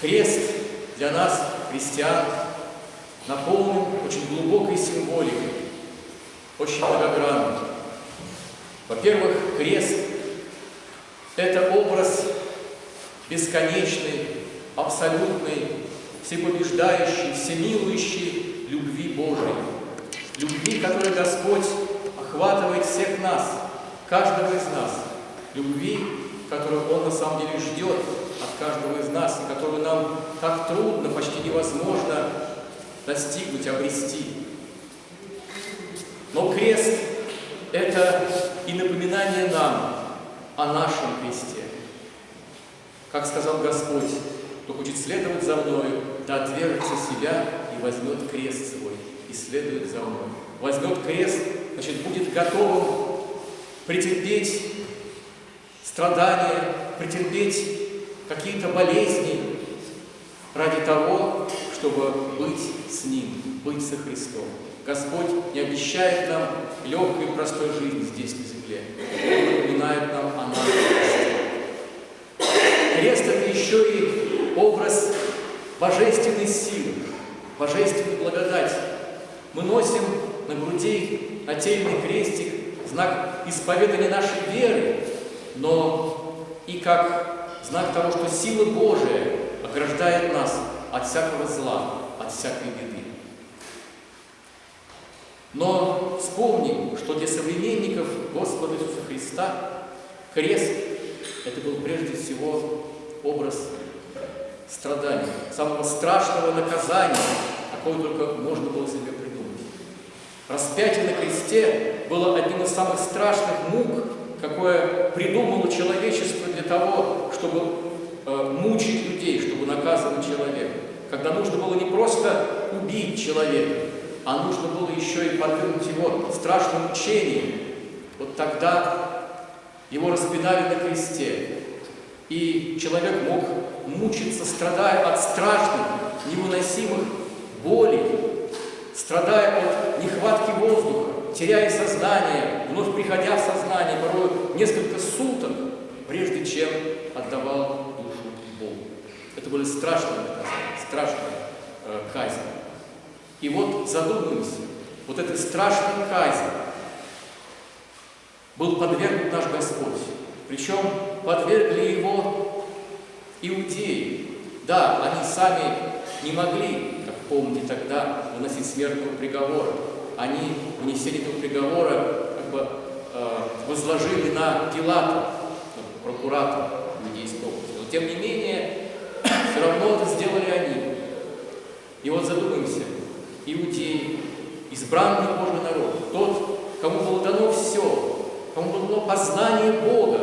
Крест для нас, христиан, наполнен очень глубокой символикой, очень многогранной. Во-первых, крест – это образ бесконечной, абсолютной, всепобеждающей, всемилующей любви Божией. Любви, которой Господь охватывает всех нас, каждого из нас. Любви, которую Он на самом деле ждет от каждого из нас, и которую нам так трудно, почти невозможно достигнуть, обрести. Но крест – это и напоминание нам о нашем кресте. Как сказал Господь, кто хочет следовать за мною, да отвергнется себя и возьмет крест свой, и следует за мной. Возьмет крест, значит, будет готовым претерпеть страдания, претерпеть какие-то болезни ради того, чтобы быть с Ним, быть со Христом. Господь не обещает нам легкой и простой жизни здесь, на земле. Он напоминает нам о нашем кресте. Крест – это еще и образ божественной силы, божественной благодати. Мы носим на груди нательный крестик, знак исповедания нашей веры, но и как знак того, что сила Божия ограждает нас от всякого зла, от всякой беды. Но вспомним, что для современников Господа Иисуса Христа крест – это был прежде всего образ страдания, самого страшного наказания, какое только можно было себе придумать. Распятие на кресте было одним из самых страшных мук, какое придумало человечество для того, чтобы э, мучить людей, чтобы наказывать человека. Когда нужно было не просто убить человека, а нужно было еще и подвергнуть его страшным мучениям. Вот тогда его распинали на кресте, и человек мог мучиться, страдая от страшных, невыносимых болей, страдая от нехватки воздуха, теряя сознание, вновь приходя в сознание, порой несколько суток, прежде чем отдавал душу Богу. Это были страшные наказания, страшные э, казни. И вот задумаемся, вот этой страшной казни был подвергнут наш Господь. Причем подвергли его иудеи. Да, они сами не могли, как помните тогда, выносить смертного приговора. Они вынесение этого приговора как бы э, возложили на Пилата, прокуратора иудейского Но тем не менее, все равно это сделали они. И вот задумаемся, иудеи, избранный Божий народ, тот, кому было дано все, кому было дано познание Бога,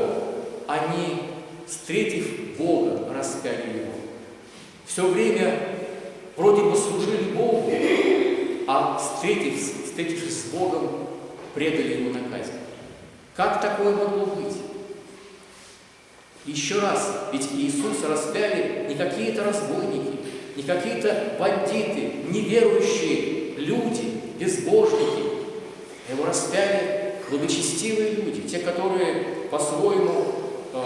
они, встретив Бога, распяли Его. Все время вроде бы служили Богу, а встретившись, встретившись с Богом, предали Ему на казнь. Как такое могло быть? Еще раз, ведь Иисуса распяли не какие-то разбойники, не какие-то бандиты, неверующие люди, безбожники. Его распяли благочестивые люди, те, которые по-своему э,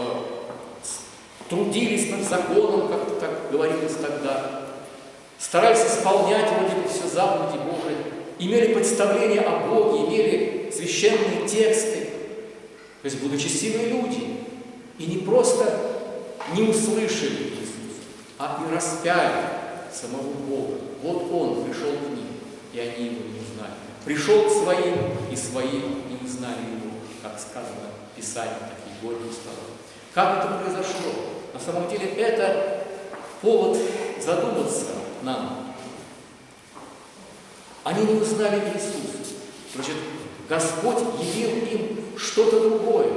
трудились над законом, как так говорилось тогда, старались исполнять вроде бы все заповеди Божии, имели представление о Боге, имели священные тексты, то есть благочестивые люди, и не просто не услышали Иисуса, а и распяли самого Бога. Вот Он пришел к ним, и они Его не узнали. Пришел к своим, и свои не узнали Его, как сказано в Писании, такие горькие слова. Как это произошло? На самом деле это повод задуматься нам. Они не узнали Иисуса. Значит, Господь явил им что-то другое,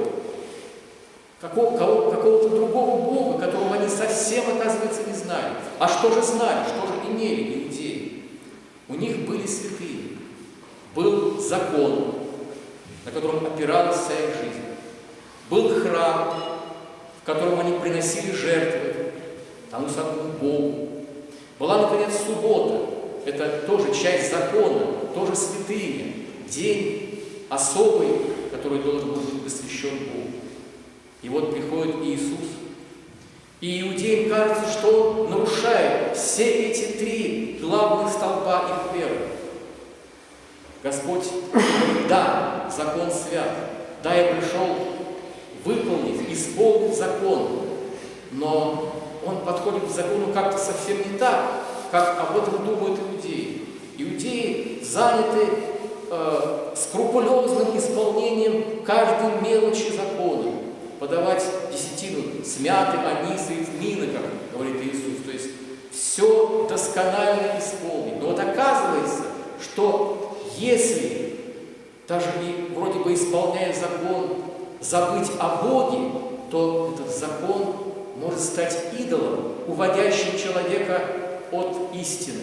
какого, какого-то другого Бога, которого они совсем, оказывается, не знали. А что же знали, что же имели иудеи? У них были святые, был закон, на котором опиралась вся их жизнь. Был храм, в котором они приносили жертвы тому самому Богу. Была, наконец, суббота. Это тоже часть закона, тоже святыня. День особый, который должен быть посвящен Богу. И вот приходит Иисус, И иудеям кажется, что он нарушает все эти три главных столпа их веры. Господь да, закон свят, да, я пришел выполнить, исполнить закон, но он подходит к закону как-то совсем не так, как об этом думают иудеи. Иудеи заняты э, скрупулезным исполнением каждой мелочи закона, подавать десятину с мяты, аниса и тмина, как говорит Иисус. То есть все досконально исполнить. Но вот оказывается, что если даже и вроде бы исполняя закон, забыть о Боге, то этот закон может стать идолом, уводящим человека от истины.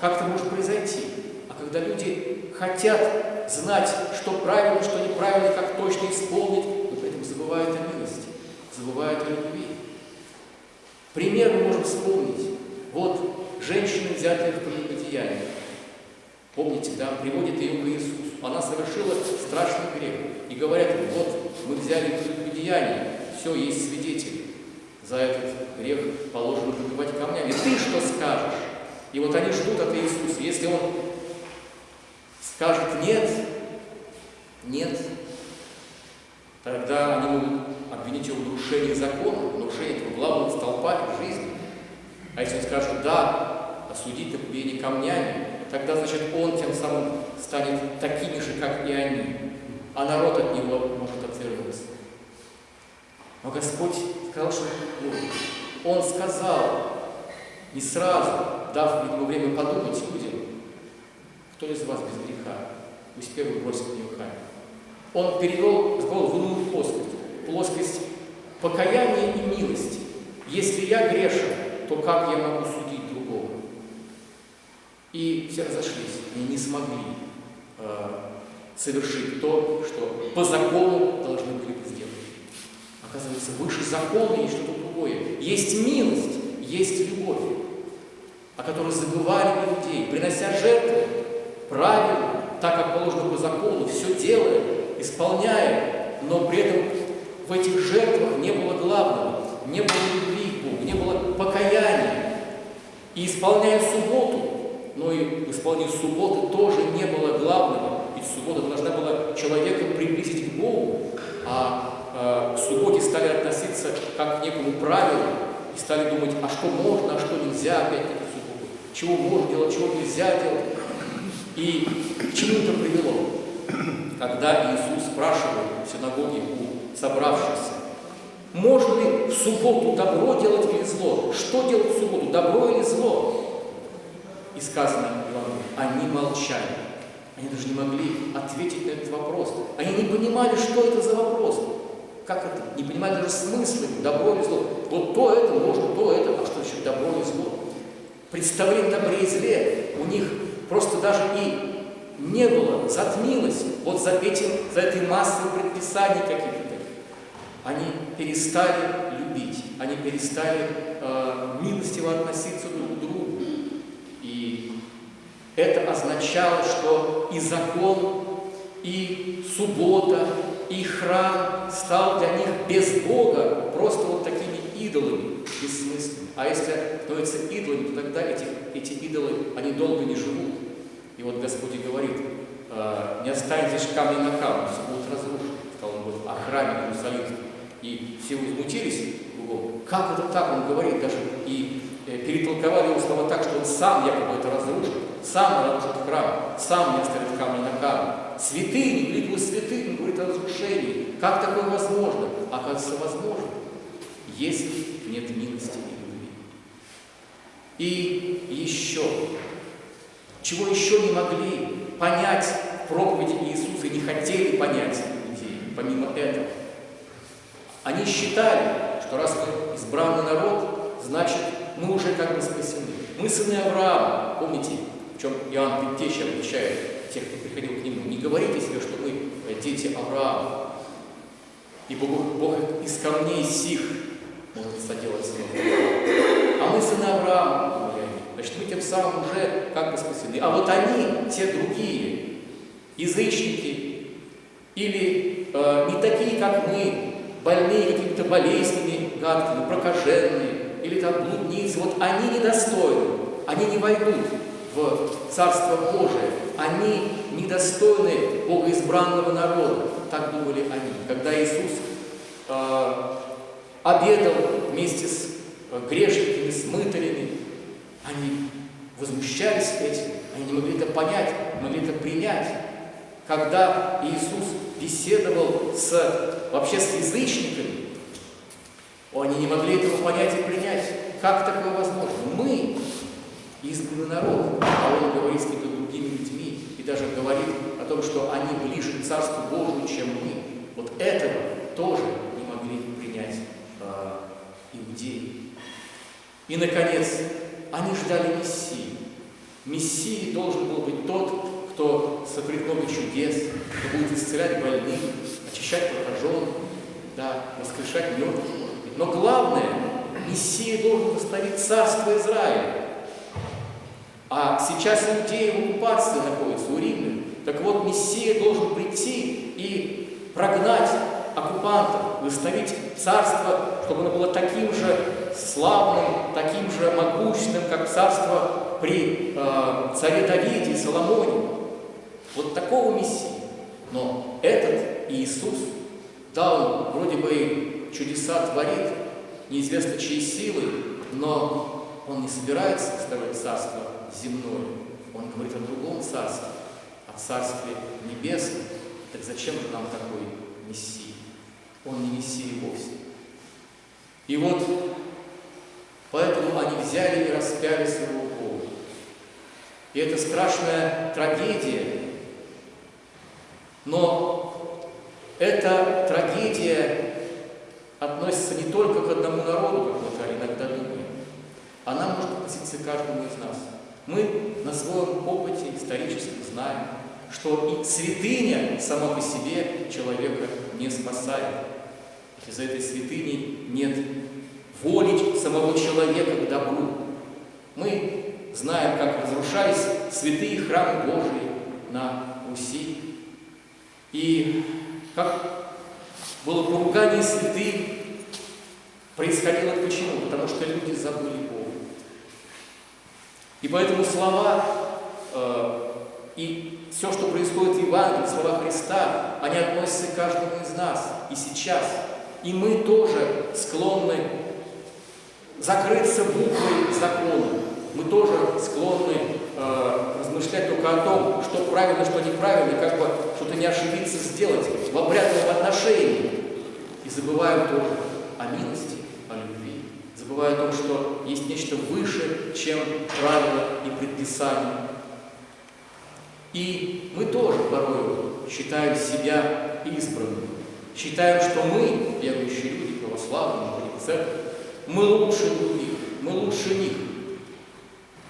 Как это может произойти? А когда люди хотят знать, что правильно, что неправильно, как точно исполнить, забывают о милости, забывают о любви. Пример мы можем вспомнить. Вот женщина, взятая в прелюбодеяние. Помните, да, приводит ее к Иисусу. Она совершила страшный грех. И говорят вот мы взяли прелюбодеяние, все, есть свидетели. За этот грех положено побивать камнями. Ты что скажешь? И вот они ждут от Иисуса. Если он скажет нет, нет, Тогда они могут обвинить его в нарушении закона, в нарушении этого главного столпа их жизни. А если он скажет «да», осудить побиение камнями, тогда, значит, он тем самым станет такими же, как и они, а народ от него может. Но Господь сказал, что ну, Он сказал, не сразу, дав, видимо, время подумать людям, кто из вас без греха, пусть первый бросит в него камень. Он перевел разговор в иную плоскость, плоскость покаяния и милости. Если я грешен, то как я могу судить другого? И все разошлись, и не смогли э, совершить то, что по закону должны были бы сделать. Оказывается, выше закона есть что-то другое. Есть милость, есть любовь, о которой забывали людей, принося жертвы правильно, так как положено по закону, все делая, исполняя, но при этом в этих жертвах не было главного, не было любви к Богу, не было покаяния. И исполняя субботу, но и в субботы тоже не было главного, ведь суббота должна была человека приблизить к Богу, а э, к субботе стали относиться как к некому правилу, и стали думать, а что можно, а что нельзя, опять-таки, в субботу, чего можно делать, чего нельзя делать. И к чему это привело? когда Иисус спрашивает в синагоге у собравшихся, можно ли в субботу добро делать или зло? Что делать в субботу, добро или зло? И сказано они молчали. Они даже не могли ответить на этот вопрос. Они не понимали, что это за вопрос. Как это? Не понимали даже смысла, добро или зло. Вот то это можно, то это, а что еще добро или зло? Представление добре и зле у них просто даже и не было, затмилось вот за, этим, за этой массой предписаний каких-то. Они перестали любить, они перестали э, милостиво относиться друг к другу. И это означало, что и закон, и суббота, и храм стал для них без Бога просто вот такими идолами бессмысленными. А если становятся идолами, то тогда эти, эти идолы, они долго не живут. И вот Господь и говорит, «Э, не останетесь камни на камне, все будет разрушено, сказал он вот, о храме Иерусалимском. И все возмутились, как это так, он говорит, даже и э, перетолковали его слова так, что он сам якобы это разрушит, сам разрушит храм, сам не оставит камни на камне. Святыни, говорит, вы разрушении. Как такое возможно? Оказывается, возможно, если нет милости и любви. И еще чего еще не могли понять проповеди Иисуса и не хотели понять людей, помимо этого. Они считали, что раз мы избранный народ, значит, мы уже как бы спасены. Мы сыны Авраама. Помните, в чем Иоанн Предтеча обучает тех, кто приходил к нему. Не говорите себе, дети Авраама. И Бог, Бог из камней сих может соделать сына А мы сыны Авраама. Значит, мы тем самым уже как бы спасены. А вот они, те другие, язычники, или э, не такие, как мы, больные какими-то болезнями, гадкие, ну, прокаженные, или там блудницы, вот они недостойны, они не войдут в Царство Божие, они недостойны богоизбранного народа, так думали они. Когда Иисус э, обедал вместе с грешниками, с мытарями, они возмущались этим, они не могли это понять, не могли это принять. Когда Иисус беседовал с, вообще с язычниками, они не могли этого понять и принять. Как такое возможно? Мы избранный народ, а он говорит с какими-то другими людьми и даже говорит о том, что они ближе к Царству Божию, чем мы. Вот этого тоже не могли принять э, иудеи. И, наконец, они ждали Мессии. Мессией должен был быть тот, кто сотворит много чудес, кто будет исцелять больных, очищать прокаженных, да, воскрешать мертвых, Но главное, Мессия должен восстановить царство Израиля. А сейчас иудеи в оккупации находятся у римлян. Так вот, Мессия должен прийти и прогнать оккупантов, восстановить царство, чтобы оно было таким же славным, таким же могущественным, как царство при э, царе Давиде и Соломоне. Вот такого Мессии. Но этот Иисус, да, он вроде бы чудеса творит, неизвестно чьей силой, но он не собирается строить царство земное. Он говорит о другом царстве, о царстве небесном. Так зачем же нам такой Мессия? Он не Мессия вовсе. И вот поэтому они взяли и распяли своего Бога. И это страшная трагедия. Но эта трагедия относится не только к одному народу, как мы иногда думаем. Она может относиться к каждому из нас. Мы на своем опыте исторически знаем, что и святыня сама по себе человека не спасает. За этой святыней нет воли самого человека к добру. Мы знаем, как разрушались святые храмы Божии на Руси. И как было поругание святых, происходило почему? Потому что люди забыли Бога. И поэтому слова э, и все, что происходит в Евангелии, слова Христа, они относятся к каждому из нас и сейчас. И мы тоже склонны закрыться буквой закона. Мы тоже склонны э, размышлять только о том, что правильно, что неправильно, как бы что-то не ошибиться сделать в обрядном отношении. И забываем тоже о милости, забывая о том, что есть нечто выше, чем правила и предписания. И мы тоже порой считаем себя избранными. Считаем, что мы, верующие люди, православные, церковь, мы лучше других, мы лучше них.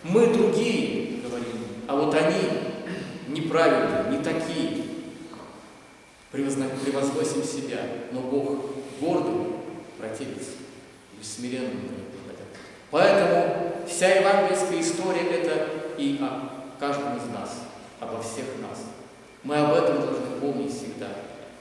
Мы другие, говорим, а вот они неправильные, не такие. Превозносим себя, но Бог гордым противится и смиренным. Поэтому вся евангельская история – это и о каждом из нас, обо всех нас. Мы об этом должны помнить всегда,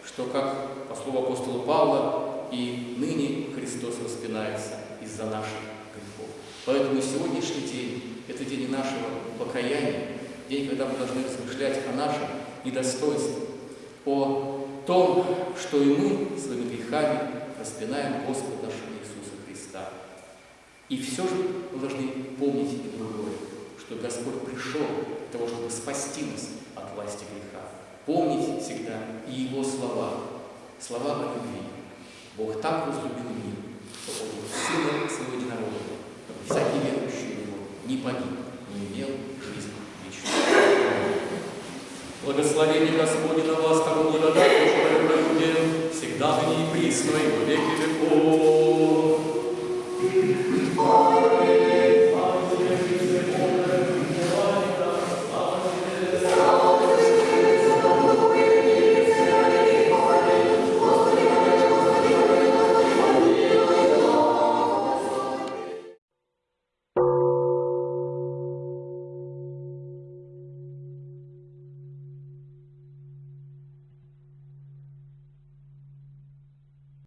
что, как по слову апостола Павла, и ныне Христос распинается из-за наших грехов. Поэтому сегодняшний день – это день нашего покаяния, день, когда мы должны размышлять о нашем недостоинстве, о том, что и мы своими грехами распинаем Господа нашего. И все же мы должны помнить и другое, что Господь пришел для того, чтобы спасти нас от власти греха. Помнить всегда и Его слова, слова о любви. Бог так возлюбил мир, что отдал Сына Своего Единородного, чтобы всякий верующий в Него не погиб, но имел жизнь вечную. Благословение Господне на вас, кого благодать Божия всегда ныне и присно,